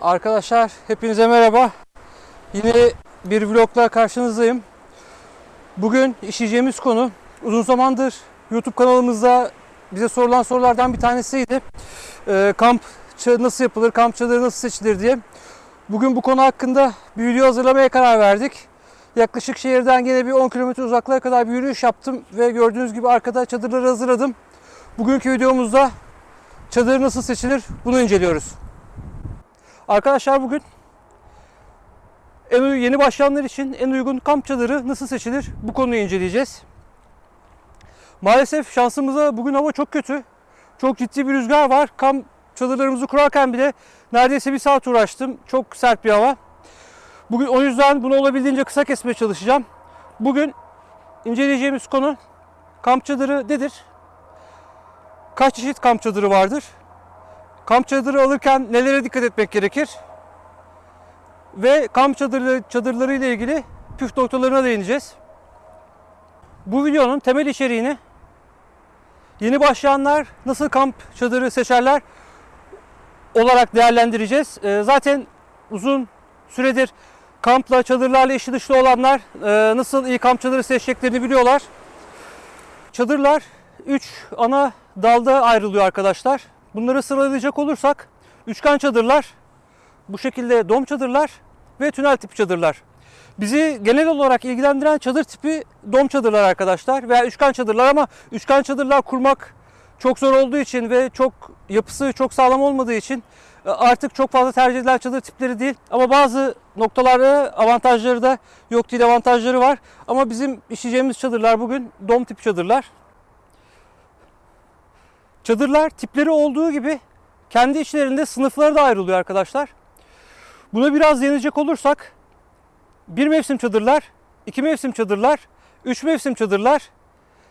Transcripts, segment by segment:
Arkadaşlar hepinize merhaba. Yine bir vlogla karşınızdayım. Bugün işleyeceğimiz konu uzun zamandır YouTube kanalımızda bize sorulan sorulardan bir tanesiydi. Ee, kamp nasıl yapılır, kamp çadırı nasıl seçilir diye. Bugün bu konu hakkında bir video hazırlamaya karar verdik. Yaklaşık şehirden gene bir 10 kilometre uzaklığa kadar bir yürüyüş yaptım ve gördüğünüz gibi arkada çadırları hazırladım. Bugünkü videomuzda çadır nasıl seçilir bunu inceliyoruz. Arkadaşlar bugün en yeni başlayanlar için en uygun kamp çadırı nasıl seçilir bu konuyu inceleyeceğiz. Maalesef şansımıza bugün hava çok kötü. Çok ciddi bir rüzgar var. Kamp çadırlarımızı kurarken bile neredeyse bir saat uğraştım. Çok sert bir hava. Bugün o yüzden bunu olabildiğince kısa kesmeye çalışacağım. Bugün inceleyeceğimiz konu kamp çadırı nedir? Kaç çeşit kamp çadırı vardır? Kamp çadırı alırken nelere dikkat etmek gerekir? Ve kamp çadırları, çadırları ile ilgili püf noktalarına değineceğiz. Bu videonun temel içeriğini yeni başlayanlar nasıl kamp çadırı seçerler olarak değerlendireceğiz. Ee, Zaten uzun süredir kampla, çadırlarla işi dışlı olanlar e, nasıl iyi kamp çadırı seçeceklerini biliyorlar. Çadırlar 3 ana dalda ayrılıyor arkadaşlar. Bunları sıralayacak olursak üçgen çadırlar, bu şekilde dom çadırlar ve tünel tipi çadırlar. Bizi genel olarak ilgilendiren çadır tipi dom çadırlar arkadaşlar veya üçgen çadırlar ama üçgen çadırlar kurmak çok zor olduğu için ve çok yapısı çok sağlam olmadığı için e, artık çok fazla tercih edilen çadır tipleri değil. Ama bazı noktalarda avantajları da yok değil avantajları var. Ama bizim işleyeceğimiz çadırlar bugün dom tip çadırlar. Çadırlar tipleri olduğu gibi kendi içlerinde sınıfları da ayrılıyor arkadaşlar. Buna biraz değinecek olursak bir mevsim çadırlar, iki mevsim çadırlar, üç mevsim çadırlar,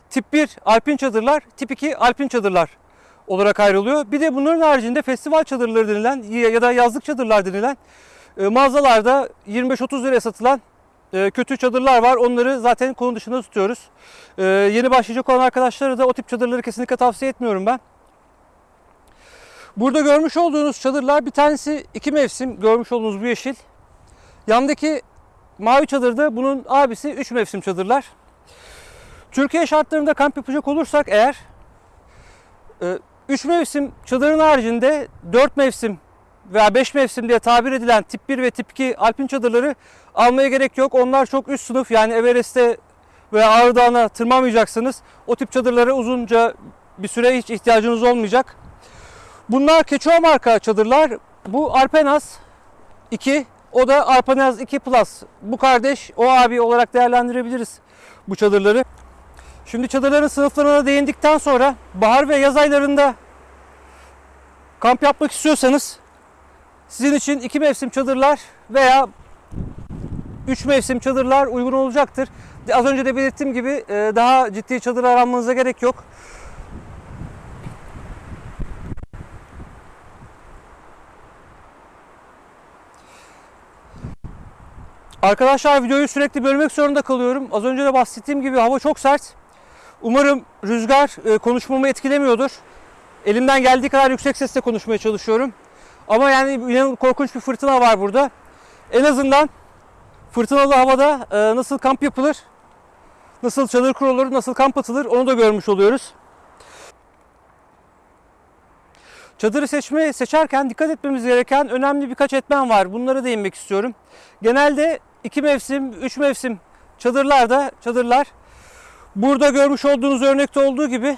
tip 1 alpin çadırlar, tip 2 alpin çadırlar olarak ayrılıyor. Bir de bunların haricinde festival çadırları denilen ya da yazlık çadırlar denilen e, mağazalarda 25-30 liraya satılan e, kötü çadırlar var. Onları zaten konu dışında tutuyoruz. E, yeni başlayacak olan arkadaşlara da o tip çadırları kesinlikle tavsiye etmiyorum ben. Burada görmüş olduğunuz çadırlar bir tanesi iki mevsim görmüş olduğunuz bu yeşil. Yandaki mavi çadırda bunun abisi üç mevsim çadırlar. Türkiye şartlarında kamp yapacak olursak eğer 3 mevsim çadırın haricinde 4 mevsim veya 5 mevsim diye tabir edilen tip 1 ve tip 2 alpin çadırları almaya gerek yok. Onlar çok üst sınıf yani Everest'te veya Ağrı Dağı'na tırmanmayacaksınız. O tip çadırlara uzunca bir süre hiç ihtiyacınız olmayacak. Bunlar Keçoğa marka çadırlar. Bu Alpenaz 2. O da Alpenaz 2 Plus. Bu kardeş o abi olarak değerlendirebiliriz bu çadırları. Şimdi çadırların sınıflarına değindikten sonra bahar ve yaz aylarında kamp yapmak istiyorsanız sizin için iki mevsim çadırlar veya üç mevsim çadırlar uygun olacaktır. Az önce de belirttiğim gibi e, daha ciddi çadır aranmanıza gerek yok. Arkadaşlar videoyu sürekli bölmek zorunda kalıyorum. Az önce de bahsettiğim gibi hava çok sert. Umarım rüzgar e, konuşmamı etkilemiyordur. Elimden geldiği kadar yüksek sesle konuşmaya çalışıyorum. Ama yani yine korkunç bir fırtına var burada. En azından fırtınalı havada e, nasıl kamp yapılır, nasıl çadır kurulur, nasıl kamp atılır onu da görmüş oluyoruz. Çadırı seçme seçerken dikkat etmemiz gereken önemli birkaç etmen var. Bunlara değinmek istiyorum. Genelde iki mevsim, üç mevsim çadırlarda çadırlar Burada görmüş olduğunuz örnekte olduğu gibi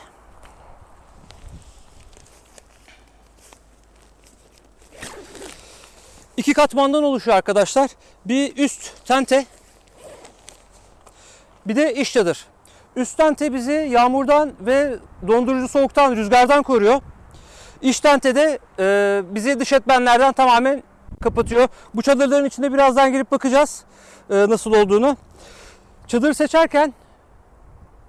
iki katmandan oluşuyor arkadaşlar. Bir üst tente bir de iç çadır. Üst tente bizi yağmurdan ve dondurucu soğuktan, rüzgardan koruyor. İç tente de e, bizi dış etmenlerden tamamen kapatıyor. Bu çadırların içinde birazdan girip bakacağız e, nasıl olduğunu. Çadır seçerken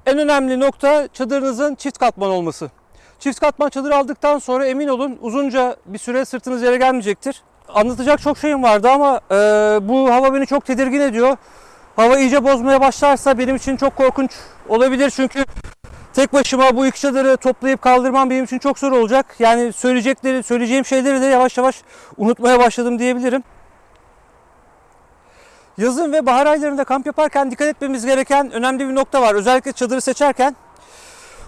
en önemli nokta çadırınızın çift katman olması. Çift katman çadır aldıktan sonra emin olun uzunca bir süre sırtınız yere gelmeyecektir. Anlatacak çok şeyim vardı ama e, bu hava beni çok tedirgin ediyor. Hava iyice bozmaya başlarsa benim için çok korkunç olabilir çünkü Tek başıma bu iki çadırı toplayıp kaldırmam benim için çok zor olacak. Yani söyleyecekleri, söyleyeceğim şeyleri de yavaş yavaş unutmaya başladım diyebilirim. Yazın ve bahar aylarında kamp yaparken dikkat etmemiz gereken önemli bir nokta var. Özellikle çadırı seçerken.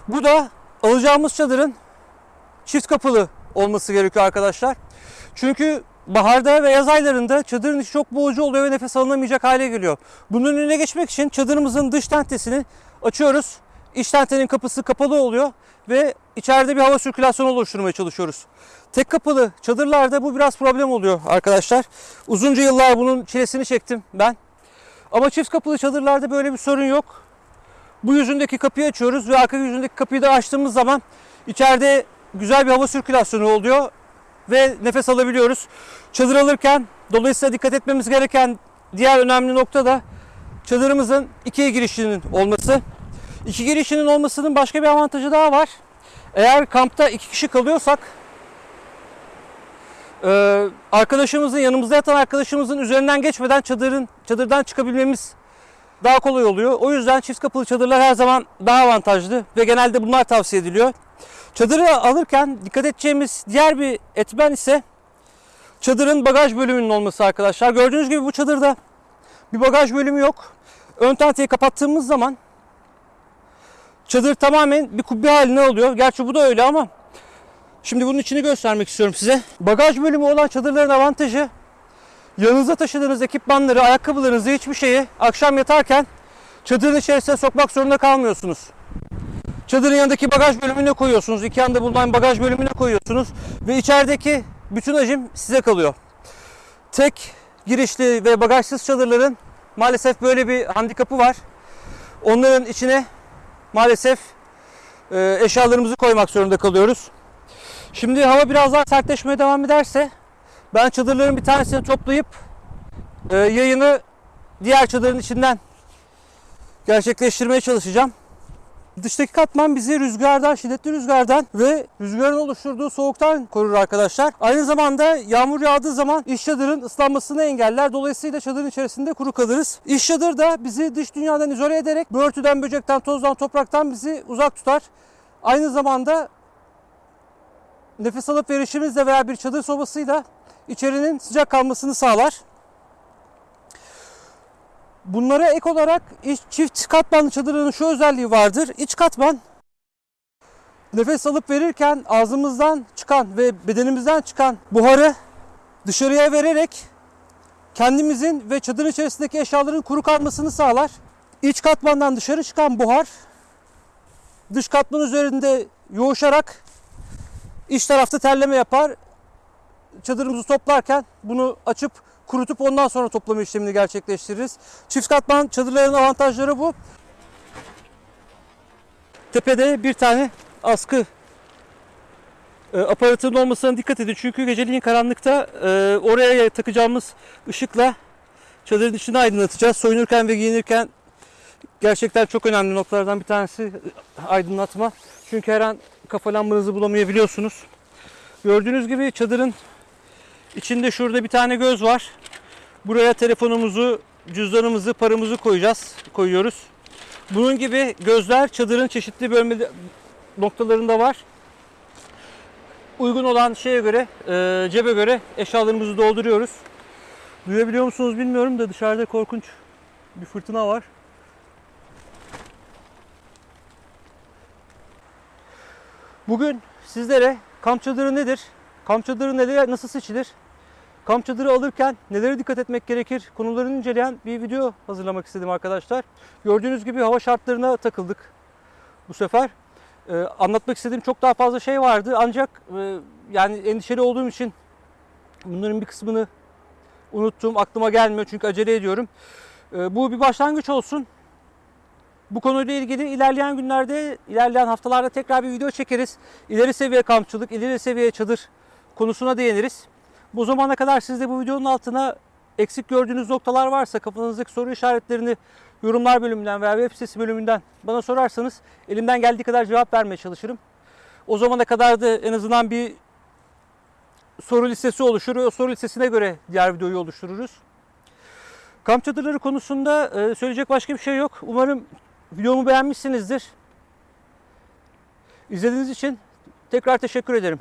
Bu da alacağımız çadırın çift kapılı olması gerekiyor arkadaşlar. Çünkü baharda ve yaz aylarında çadırın içi çok boğucu oluyor ve nefes alınamayacak hale geliyor. Bunun önüne geçmek için çadırımızın dış tentesini açıyoruz. İç tentenin kapısı kapalı oluyor ve içeride bir hava sirkülasyonu oluşturmaya çalışıyoruz. Tek kapılı çadırlarda bu biraz problem oluyor arkadaşlar. Uzunca yıllar bunun çilesini çektim ben. Ama çift kapılı çadırlarda böyle bir sorun yok. Bu yüzündeki kapıyı açıyoruz ve arka yüzündeki kapıyı da açtığımız zaman içeride güzel bir hava sirkülasyonu oluyor ve nefes alabiliyoruz. Çadır alırken dolayısıyla dikkat etmemiz gereken diğer önemli nokta da çadırımızın ikiye girişinin olması. İki girişinin olmasının başka bir avantajı daha var. Eğer kampta iki kişi kalıyorsak e, arkadaşımızın yanımızda yatan arkadaşımızın üzerinden geçmeden çadırın çadırdan çıkabilmemiz daha kolay oluyor. O yüzden çift kapılı çadırlar her zaman daha avantajlı ve genelde bunlar tavsiye ediliyor. Çadırı alırken dikkat edeceğimiz diğer bir etmen ise çadırın bagaj bölümünün olması arkadaşlar. Gördüğünüz gibi bu çadırda bir bagaj bölümü yok. Ön tenteyi kapattığımız zaman çadır tamamen bir kubbe haline alıyor. Gerçi bu da öyle ama şimdi bunun içini göstermek istiyorum size. Bagaj bölümü olan çadırların avantajı yanınızda taşıdığınız ekipmanları, ayakkabılarınızı hiçbir şeyi akşam yatarken çadırın içerisine sokmak zorunda kalmıyorsunuz. Çadırın yanındaki bagaj bölümüne koyuyorsunuz. İki yanda bulunan bagaj bölümüne koyuyorsunuz. Ve içerideki bütün hacim size kalıyor. Tek girişli ve bagajsız çadırların maalesef böyle bir handikapı var. Onların içine maalesef e, eşyalarımızı koymak zorunda kalıyoruz. Şimdi hava biraz daha sertleşmeye devam ederse ben çadırların bir tanesini toplayıp e, yayını diğer çadırın içinden gerçekleştirmeye çalışacağım. Dıştaki katman bizi rüzgardan, şiddetli rüzgardan ve rüzgarın oluşturduğu soğuktan korur arkadaşlar. Aynı zamanda yağmur yağdığı zaman iç çadırın ıslanmasını engeller. Dolayısıyla çadırın içerisinde kuru kalırız. İç çadır da bizi dış dünyadan izole ederek börtüden, böcekten, tozdan, topraktan bizi uzak tutar. Aynı zamanda nefes alıp verişimizle veya bir çadır sobasıyla içerinin sıcak kalmasını sağlar. Bunlara ek olarak çift katmanlı çadırın şu özelliği vardır. İç katman nefes alıp verirken ağzımızdan çıkan ve bedenimizden çıkan buharı dışarıya vererek kendimizin ve çadırın içerisindeki eşyaların kuru kalmasını sağlar. İç katmandan dışarı çıkan buhar dış katman üzerinde yoğuşarak iç tarafta terleme yapar. Çadırımızı toplarken bunu açıp kurutup ondan sonra toplama işlemini gerçekleştiririz. Çift katman çadırların avantajları bu. Tepede bir tane askı e, aparatının olmasına dikkat edin. Çünkü geceliğin karanlıkta e, oraya takacağımız ışıkla çadırın içini aydınlatacağız. Soyunurken ve giyinirken gerçekten çok önemli noktalardan bir tanesi e, aydınlatma. Çünkü her an kafa lambanızı bulamayabiliyorsunuz. Gördüğünüz gibi çadırın İçinde şurada bir tane göz var. Buraya telefonumuzu, cüzdanımızı, paramızı koyacağız, koyuyoruz. Bunun gibi gözler çadırın çeşitli bölme noktalarında var. Uygun olan şeye göre, e, cebe göre eşyalarımızı dolduruyoruz. Duyabiliyor musunuz bilmiyorum da dışarıda korkunç bir fırtına var. Bugün sizlere kamp çadırı nedir? Kamp çadırı neler, nasıl seçilir? Kamp çadırı alırken nelere dikkat etmek gerekir? Konularını inceleyen bir video hazırlamak istedim arkadaşlar. Gördüğünüz gibi hava şartlarına takıldık bu sefer. Ee, anlatmak istediğim çok daha fazla şey vardı ancak e, yani endişeli olduğum için bunların bir kısmını unuttum. Aklıma gelmiyor çünkü acele ediyorum. Ee, bu bir başlangıç olsun. Bu konuyla ilgili ilerleyen günlerde, ilerleyen haftalarda tekrar bir video çekeriz. İleri seviye kampçılık, ileri seviye çadır konusuna değiniriz. Bu zamana kadar siz de bu videonun altına eksik gördüğünüz noktalar varsa kafanızdaki soru işaretlerini yorumlar bölümünden veya web sitesi bölümünden bana sorarsanız elimden geldiği kadar cevap vermeye çalışırım. O zamana kadar da en azından bir soru listesi oluşur. O soru listesine göre diğer videoyu oluştururuz. Kamp çadırları konusunda e, söyleyecek başka bir şey yok. Umarım videomu beğenmişsinizdir. İzlediğiniz için tekrar teşekkür ederim.